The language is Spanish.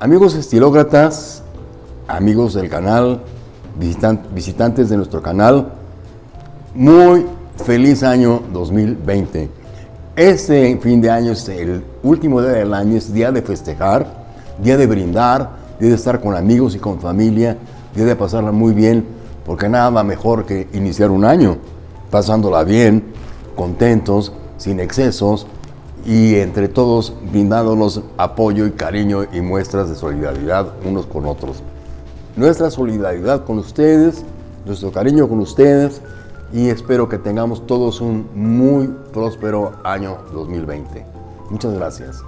Amigos estilócratas, amigos del canal, visitantes de nuestro canal, muy feliz año 2020. Este fin de año es el último día del año, es día de festejar, día de brindar, día de estar con amigos y con familia, día de pasarla muy bien, porque nada mejor que iniciar un año pasándola bien, contentos, sin excesos y entre todos brindándonos apoyo y cariño y muestras de solidaridad unos con otros. Nuestra solidaridad con ustedes, nuestro cariño con ustedes y espero que tengamos todos un muy próspero año 2020. Muchas gracias.